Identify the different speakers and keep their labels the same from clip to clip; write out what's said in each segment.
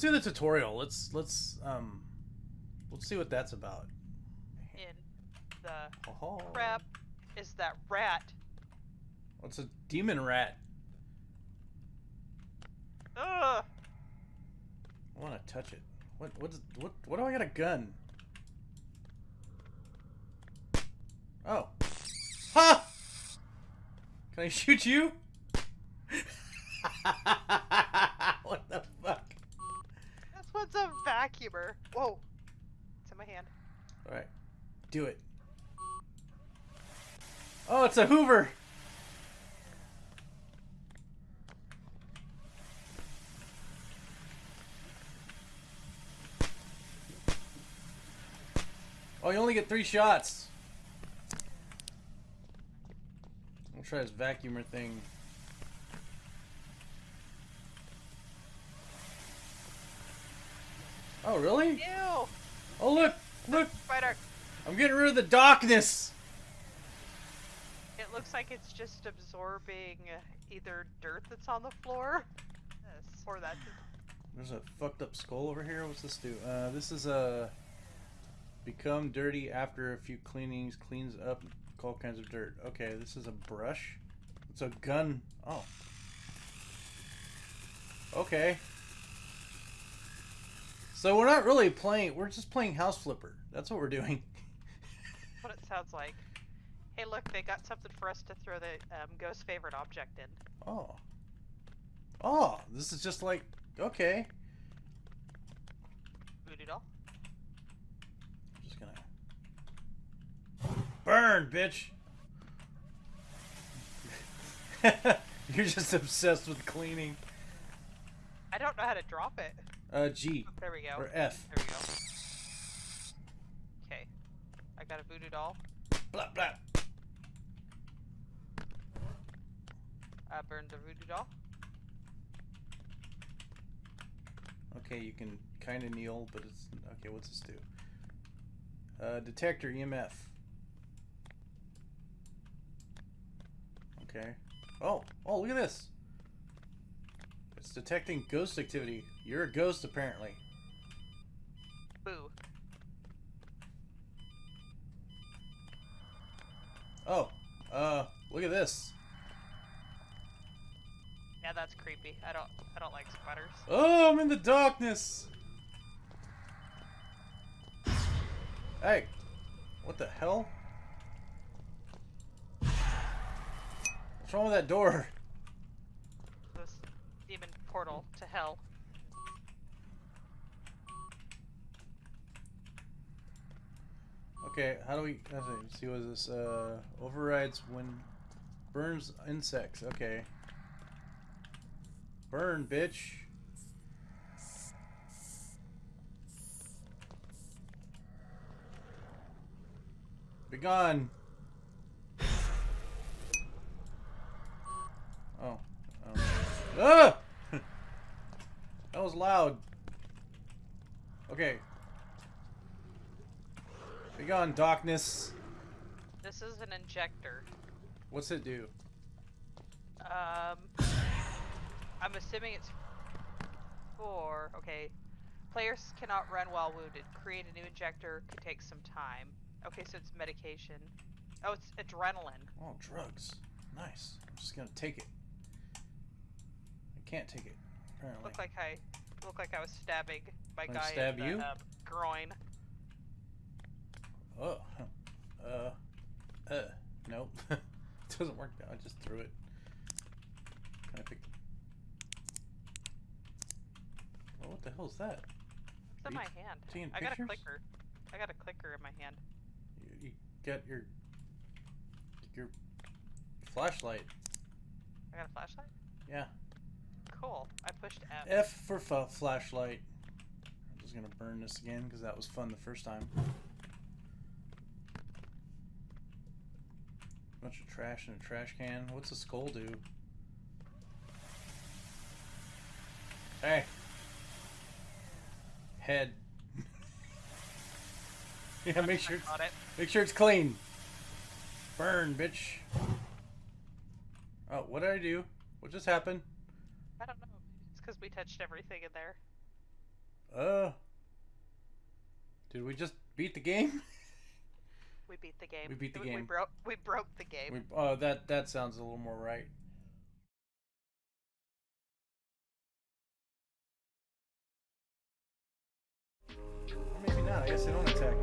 Speaker 1: Let's do the tutorial. Let's let's um, let's see what that's about.
Speaker 2: In the
Speaker 1: Oh,
Speaker 2: crap is that rat.
Speaker 1: What's a demon rat?
Speaker 2: Ugh.
Speaker 1: I want to touch it. What what's what what do I got a gun? Oh. Ha! Can I shoot you? what the fuck?
Speaker 2: This one's a vacuumer. Whoa. It's in my hand.
Speaker 1: Alright. Do it. Oh, it's a Hoover! Oh, you only get three shots. I'll try this vacuumer thing. Oh, really?
Speaker 2: Ew.
Speaker 1: Oh, look! Look!
Speaker 2: Spider.
Speaker 1: I'm getting rid of the darkness!
Speaker 2: It looks like it's just absorbing uh, either dirt that's on the floor. Or that.
Speaker 1: There's a fucked up skull over here. What's this do? Uh, this is a become dirty after a few cleanings, cleans up all kinds of dirt. Okay, this is a brush. It's a gun. Oh. Okay. So we're not really playing. We're just playing House Flipper. That's what we're doing.
Speaker 2: what it sounds like. Hey, look, they got something for us to throw the um, ghost favorite object in.
Speaker 1: Oh. Oh, this is just like okay.
Speaker 2: Voodoo doll.
Speaker 1: I'm just gonna burn, bitch. You're just obsessed with cleaning.
Speaker 2: I don't know how to drop it.
Speaker 1: Uh, G
Speaker 2: Oh, there we go.
Speaker 1: or F.
Speaker 2: There we go. Okay. I got a voodoo doll.
Speaker 1: Blah blah.
Speaker 2: I burned the voodoo doll.
Speaker 1: Okay, you can kind of kneel, but it's okay. What's this do? Uh, detector EMF. Okay. Oh, oh, look at this. It's detecting ghost activity. You're a ghost, apparently.
Speaker 2: Boo.
Speaker 1: Oh, uh, look at this.
Speaker 2: Yeah, that's creepy. I don't I don't like spiders.
Speaker 1: Oh, I'm in the darkness. Hey, what the hell? What's wrong with that door?
Speaker 2: Portal to hell.
Speaker 1: Okay, how do we let's see, what is this? Uh overrides when burns insects. Okay. Burn, bitch. Be gone. Oh. Ah! Was loud. Okay. Be gone, darkness.
Speaker 2: This is an injector.
Speaker 1: What's it do?
Speaker 2: Um, I'm assuming it's for okay. Players cannot run while wounded. Create a new injector could take some time. Okay, so it's medication. Oh, it's adrenaline.
Speaker 1: Oh, drugs. Nice. I'm just gonna take it. I can't take it, apparently.
Speaker 2: Looked like I looked like I was stabbing my
Speaker 1: Wanna
Speaker 2: guy
Speaker 1: stab
Speaker 2: in the
Speaker 1: you?
Speaker 2: Um, groin.
Speaker 1: Oh. Uh. Uh. Nope. Doesn't work now. I just threw it. Can I pick... Oh, what the hell is that?
Speaker 2: It's in my hand. I got a clicker. I got a clicker in my hand.
Speaker 1: You, you got your... Your flashlight.
Speaker 2: I got a flashlight.
Speaker 1: Yeah.
Speaker 2: Cool. I pushed F.
Speaker 1: F for f flashlight. I'm just gonna burn this again because that was fun the first time. Bunch of trash in a trash can. What's a skull do? Hey. Head. yeah, make sure make sure it's clean. Burn, bitch. Oh, what did I do? What just happened?
Speaker 2: I don't know. It's because we touched everything in there.
Speaker 1: Uh. Did we just beat the game?
Speaker 2: We beat the game.
Speaker 1: We beat the
Speaker 2: We
Speaker 1: game.
Speaker 2: broke. We broke the game.
Speaker 1: We, uh, that that sounds a little more right. Or maybe not. I guess they don't attack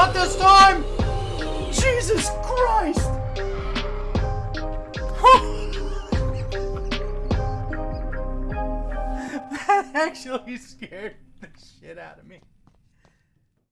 Speaker 1: Not this time! Jesus Christ! that actually scared the shit out of me.